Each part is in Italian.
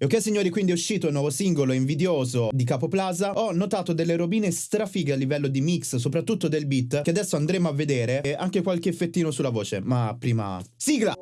E ok signori, quindi è uscito il nuovo singolo invidioso di Capo Plaza. Ho notato delle robine strafighe a livello di mix, soprattutto del beat, che adesso andremo a vedere e anche qualche effettino sulla voce. Ma prima... Sigla!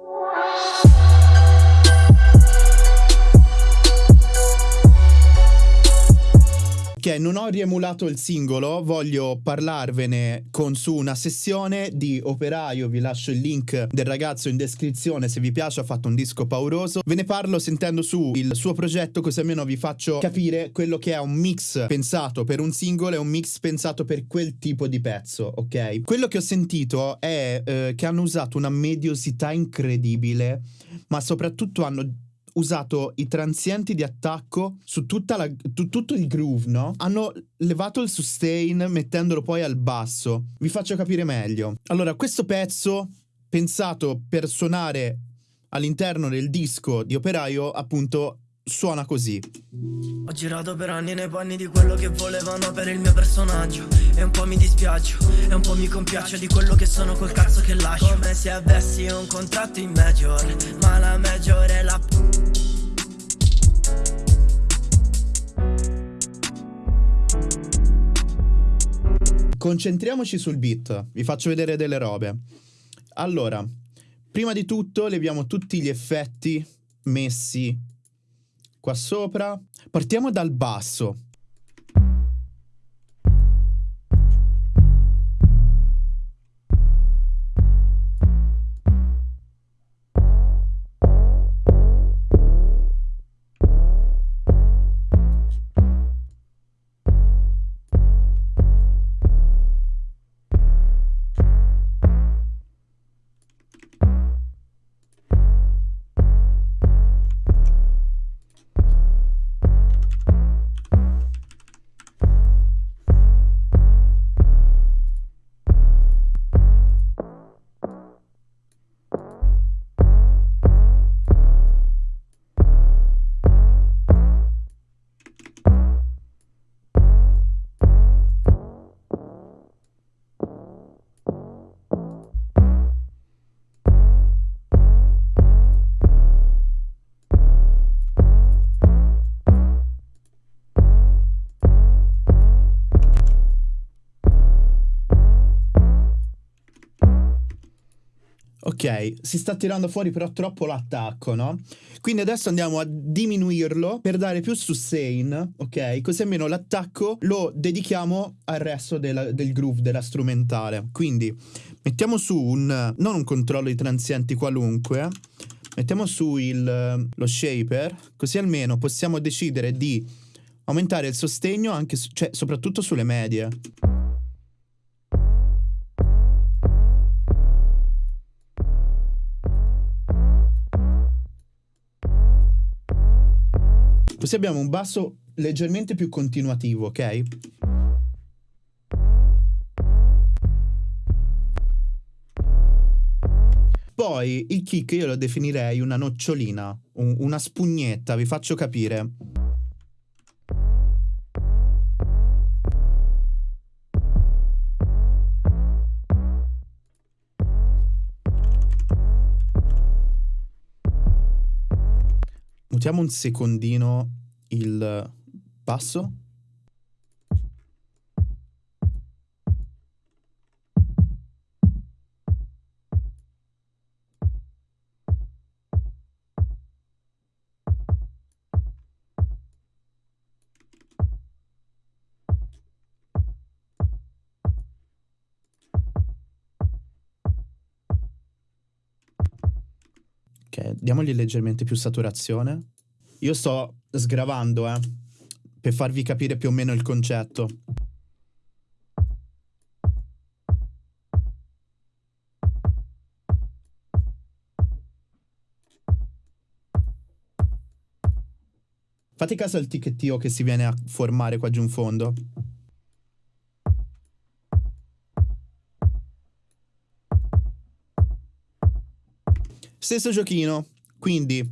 Ok, non ho riemulato il singolo, voglio parlarvene con su una sessione di Operaio, vi lascio il link del ragazzo in descrizione se vi piace, ha fatto un disco pauroso. Ve ne parlo sentendo su il suo progetto così almeno vi faccio capire quello che è un mix pensato per un singolo e un mix pensato per quel tipo di pezzo, ok? Quello che ho sentito è eh, che hanno usato una mediosità incredibile, ma soprattutto hanno usato i transienti di attacco su la, tu, tutto il groove, no? Hanno levato il sustain mettendolo poi al basso. Vi faccio capire meglio. Allora, questo pezzo, pensato per suonare all'interno del disco di Operaio, appunto suona così. Ho girato per anni nei panni di quello che volevano per il mio personaggio E un po' mi dispiaccio, e un po' mi compiaccio di quello che sono col cazzo che lascio Come se avessi un contratto in major, ma la major è la Concentriamoci sul beat, vi faccio vedere delle robe. Allora, prima di tutto leviamo tutti gli effetti messi qua sopra. Partiamo dal basso. Si sta tirando fuori però troppo l'attacco, no? Quindi adesso andiamo a diminuirlo per dare più sustain, ok? Così almeno l'attacco lo dedichiamo al resto della, del groove, della strumentale. Quindi mettiamo su un, non un controllo di transienti qualunque, mettiamo su il, lo shaper, così almeno possiamo decidere di aumentare il sostegno anche, cioè soprattutto sulle medie. Così abbiamo un basso leggermente più continuativo, ok? Poi il kick io lo definirei una nocciolina, un, una spugnetta, vi faccio capire. Mutiamo un secondino il basso. Ok, diamogli leggermente più saturazione. Io sto sgravando, eh, per farvi capire più o meno il concetto. Fate caso al ticchettio che si viene a formare qua giù in fondo. Stesso giochino, quindi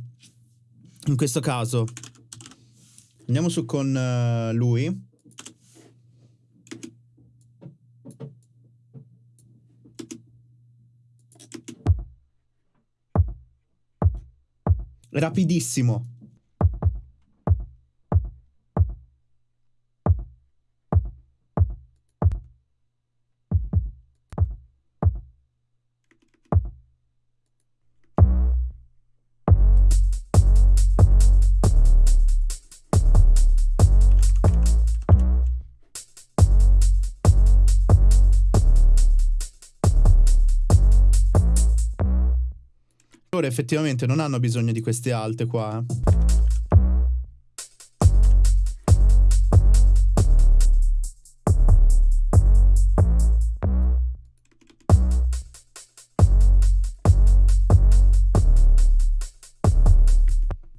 in questo caso andiamo su con uh, lui. Rapidissimo. Effettivamente non hanno bisogno di queste alte qua. Eh.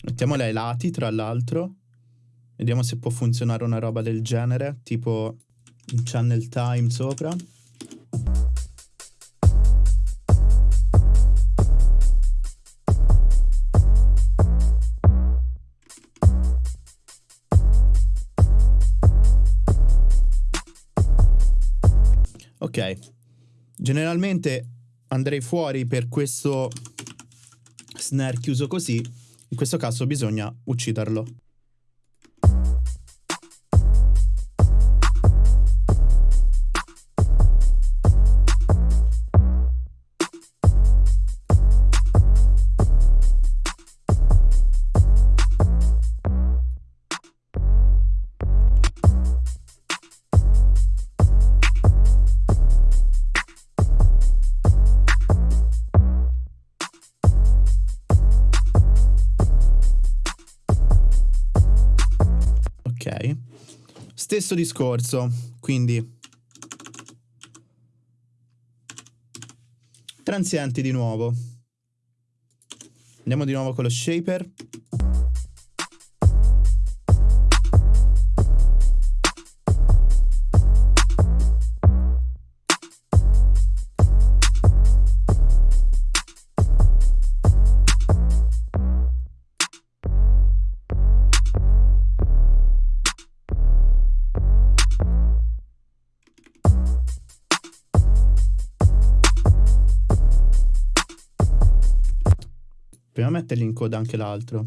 Mettiamola ai lati, tra l'altro. Vediamo se può funzionare una roba del genere, tipo un channel time sopra. Ok, generalmente andrei fuori per questo snare chiuso così, in questo caso bisogna ucciderlo. Stesso discorso, quindi transienti di nuovo. Andiamo di nuovo con lo shaper. Mettergli in coda anche l'altro.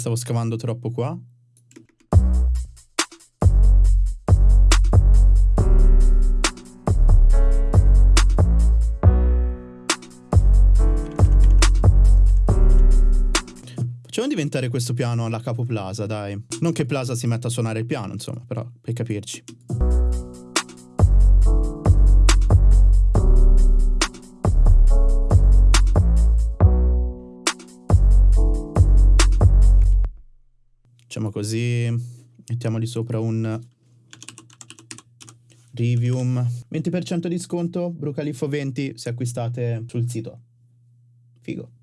Stavo scavando troppo qua. Facciamo diventare questo piano alla capo Plaza, dai. Non che Plaza si metta a suonare il piano, insomma, però per capirci. Facciamo così, mettiamoli sopra un Rivium. 20% di sconto, Brucalifo 20 se acquistate sul sito. Figo.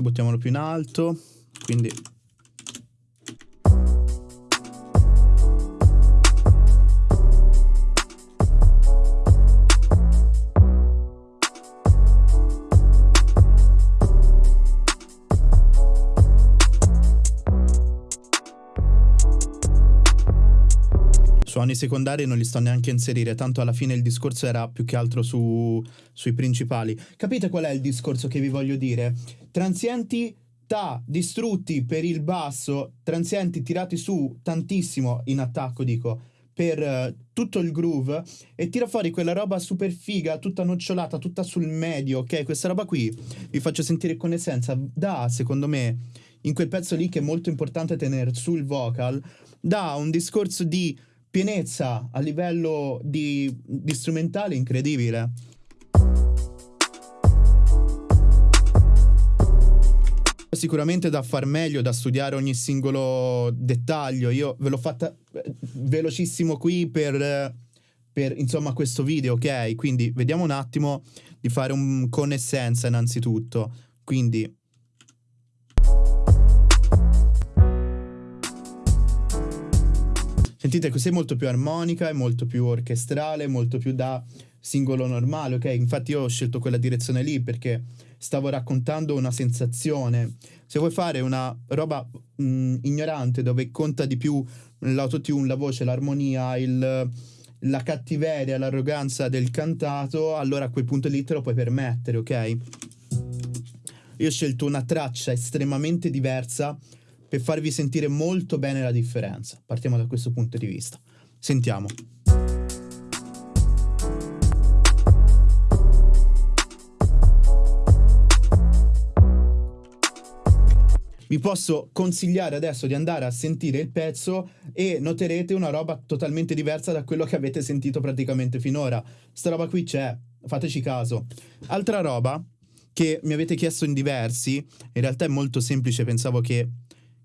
Questo buttiamolo più in alto. Quindi Suoni secondari non li sto neanche a inserire, tanto alla fine il discorso era più che altro su, sui principali. Capite qual è il discorso che vi voglio dire? Transienti ta distrutti per il basso, transienti tirati su tantissimo in attacco, dico, per uh, tutto il groove e tira fuori quella roba super figa, tutta nocciolata, tutta sul medio, ok? Questa roba qui vi faccio sentire con essenza, da secondo me in quel pezzo lì che è molto importante tenere sul vocal, da un discorso di pienezza a livello di, di strumentale incredibile. Sicuramente da far meglio, da studiare ogni singolo dettaglio. Io ve l'ho fatta eh, velocissimo qui per, per insomma questo video, ok? Quindi vediamo un attimo di fare un con essenza innanzitutto. Quindi Sentite, questa è molto più armonica, è molto più orchestrale, molto più da singolo normale, ok? Infatti io ho scelto quella direzione lì perché stavo raccontando una sensazione. Se vuoi fare una roba mh, ignorante dove conta di più l'autotune, la voce, l'armonia, il, la cattiveria, l'arroganza del cantato, allora a quel punto lì te lo puoi permettere, ok? Io ho scelto una traccia estremamente diversa per farvi sentire molto bene la differenza. Partiamo da questo punto di vista. Sentiamo. vi posso consigliare adesso di andare a sentire il pezzo e noterete una roba totalmente diversa da quello che avete sentito praticamente finora. Sta roba qui c'è, fateci caso. Altra roba che mi avete chiesto in diversi, in realtà è molto semplice, pensavo che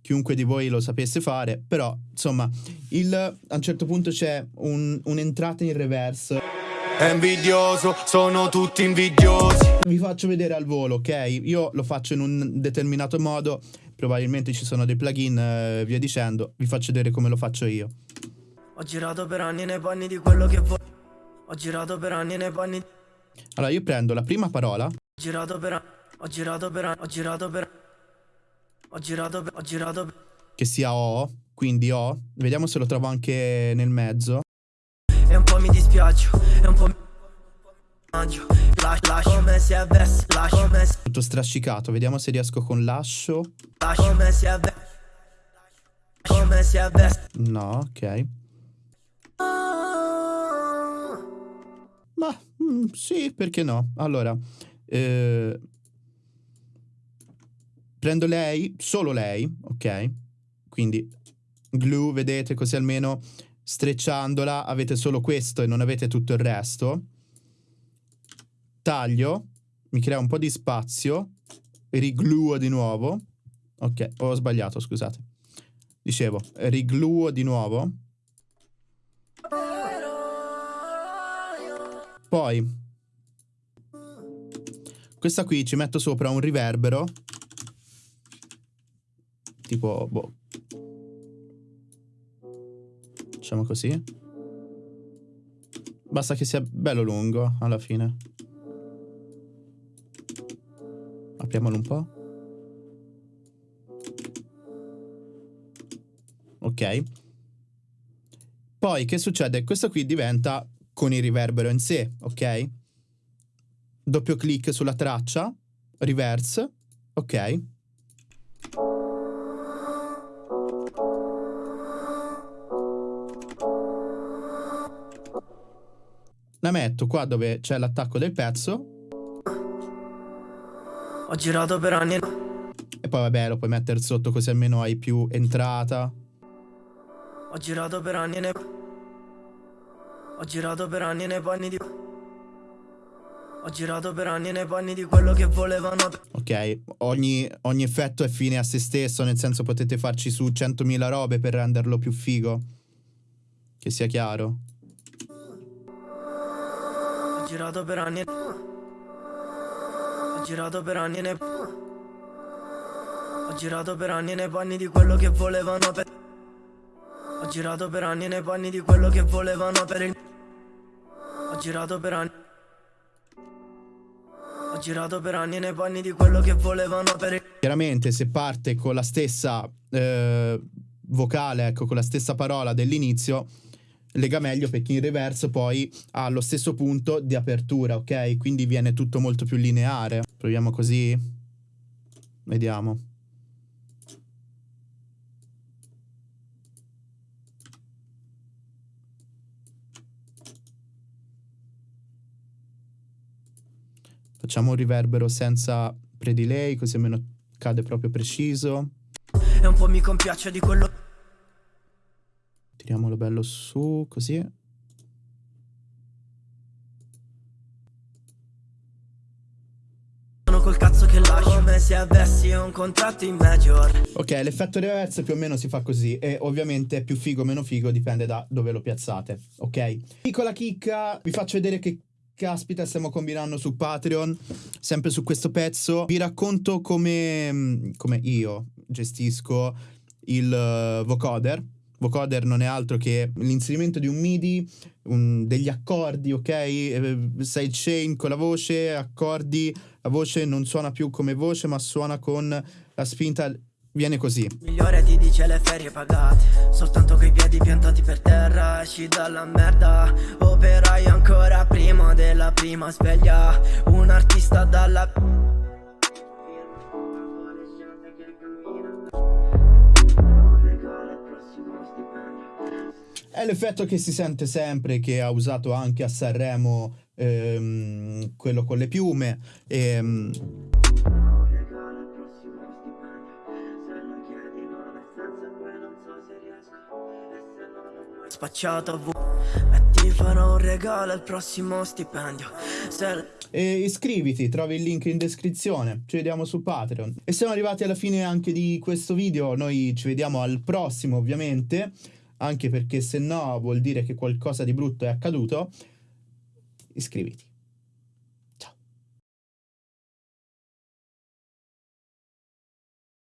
chiunque di voi lo sapesse fare, però insomma, il, a un certo punto c'è un, un'entrata in reverse. È invidioso, sono tutti invidiosi. Vi faccio vedere al volo, ok? Io lo faccio in un determinato modo, probabilmente ci sono dei plugin eh, via dicendo. Vi faccio vedere come lo faccio io. Ho girato per anni nei panni di quello che vuoi. Ho girato per anni nei panni. Allora io prendo la prima parola. Ho girato per anni. Ho girato per anni. Ho girato per anni. Ho girato, ho girato. Che sia O, quindi O. Vediamo se lo trovo anche nel mezzo. E un po' mi dispiace, e un po' mi... Lascio, lascio, come si avesse, lascio, come si... Tutto strascicato, vediamo se riesco con lascio. Lascio, come si avesse. Come si avesse. No, ok. Ma mm, sì, perché no? Allora, eh, Prendo lei, solo lei, ok? Quindi glue, vedete, così almeno strecciandola avete solo questo e non avete tutto il resto. Taglio, mi crea un po' di spazio, rigluo di nuovo. Ok, ho sbagliato, scusate. Dicevo, rigluo di nuovo. Poi, questa qui ci metto sopra un riverbero tipo, boh. Facciamo così. Basta che sia bello lungo alla fine. Apriamolo un po'. Ok. Poi che succede? Questo qui diventa con il riverbero in sé, ok? Doppio clic sulla traccia, reverse, ok? La metto qua dove c'è l'attacco del pezzo. Ho girato per anni. E poi vabbè lo puoi mettere sotto così almeno hai più entrata. Ho girato per anni nei... Ho girato per anni nei panni di... Ho girato per anni nei panni di quello che volevano. Ok, ogni, ogni effetto è fine a se stesso, nel senso potete farci su 100.000 robe per renderlo più figo. Che sia chiaro girato per anni Ho girato per anni nei Ho girato per anni nei panni di quello che volevano per Ho girato per anni nei panni di quello che volevano per il Ho girato per anni Ho girato per anni nei panni di quello che volevano per il Chiaramente se parte con la stessa eh, vocale, ecco, con la stessa parola dell'inizio lega meglio perché in reverse poi ha lo stesso punto di apertura, ok? Quindi viene tutto molto più lineare. Proviamo così. Vediamo. Facciamo un riverbero senza pre-delay, così almeno cade proprio preciso. E un po' mi compiaccio di quello Tiriamolo bello su, così. Sono col cazzo che lascio Come se avessi un contratto in major Ok, l'effetto reverse più o meno si fa così e ovviamente più figo o meno figo dipende da dove lo piazzate, ok? Piccola chicca, vi faccio vedere che caspita stiamo combinando su Patreon, sempre su questo pezzo. Vi racconto come, come io gestisco il uh, vocoder vocoder non è altro che l'inserimento di un MIDI, un, degli accordi, ok? Eh, sidechain con la voce, accordi, la voce non suona più come voce ma suona con la spinta viene così. Migliore ti dice le ferie pagate, soltanto coi piedi piantati per terra, esci dalla merda, operai ancora prima della prima sveglia, un artista dalla... È l'effetto che si sente sempre, che ha usato anche a Sanremo ehm, quello con le piume. Ehm, spacciato a ti farò un regalo al prossimo stipendio. E iscriviti trovi il link in descrizione. Ci vediamo su Patreon. E siamo arrivati alla fine anche di questo video. Noi ci vediamo al prossimo ovviamente anche perché se no vuol dire che qualcosa di brutto è accaduto, iscriviti.